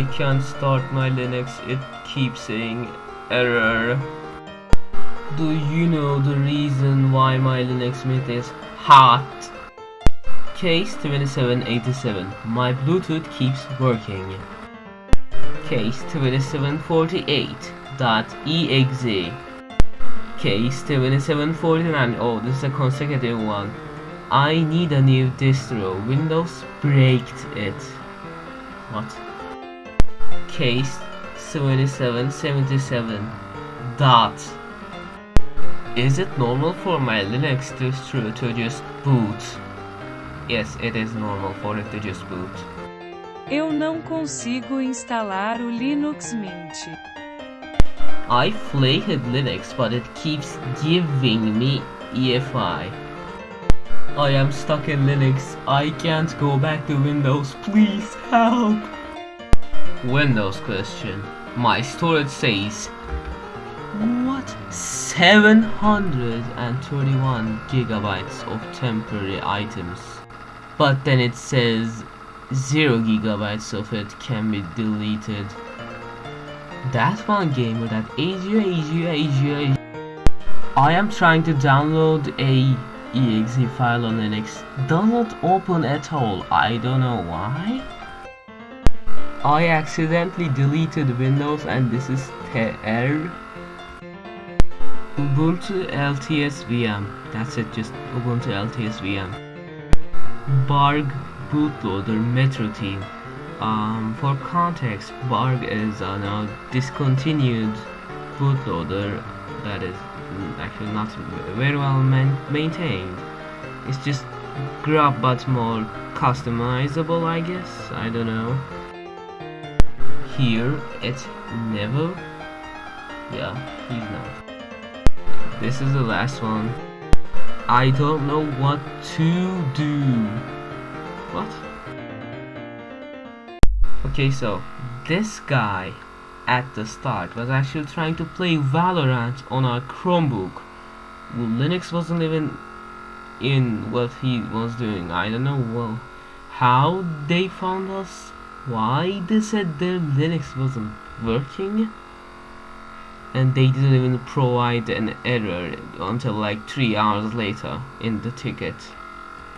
I can't start my Linux, it keeps saying error. Do you know the reason why my Linux Mint is hot? Case 2787, my Bluetooth keeps working. Case 2748.exe Case 2749, oh this is a consecutive one. I need a new distro, Windows braked it. What? Case 7777 dot is it normal for my Linux distro to just boot? Yes, it is normal for it to just boot. Eu não consigo instalar o Linux Mint. I flated Linux, but it keeps giving me EFI. I am stuck in Linux. I can't go back to Windows. Please help. Windows question. My storage says what 731 gigabytes of temporary items. But then it says 0 gigabytes of it can be deleted. that's one gamer that Asia Asia Asia I am trying to download a exe file on Linux. Does not open at all. I don't know why. I accidentally deleted Windows and this is error. Ubuntu LTS VM. That's it, just Ubuntu LTS VM. BURG bootloader Metro Team. Um, for context, BURG is a now discontinued bootloader that is actually not very well man maintained. It's just grub but more customizable, I guess. I don't know. Here, it's never. Yeah, he's not. This is the last one. I don't know what to do. What? Okay, so this guy at the start was actually trying to play Valorant on our Chromebook. Linux wasn't even in what he was doing. I don't know well how they found us, why they said their Linux wasn't working? And they didn't even provide an error until like 3 hours later in the ticket